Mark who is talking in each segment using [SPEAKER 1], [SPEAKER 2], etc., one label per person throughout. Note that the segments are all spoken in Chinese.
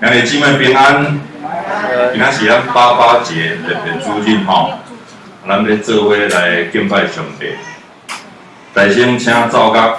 [SPEAKER 1] 两位姊妹平安，今仔是咱八八节特别主日吼，咱要做伙来敬拜上帝。大声请奏乐。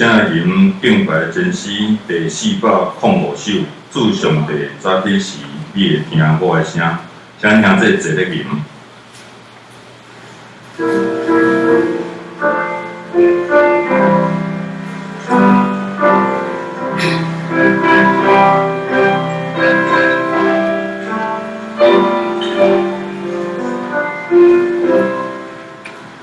[SPEAKER 1] 正吟敬拜真诗第四百零五首，祝上帝早起时，你会听我的声，请听这一个吟。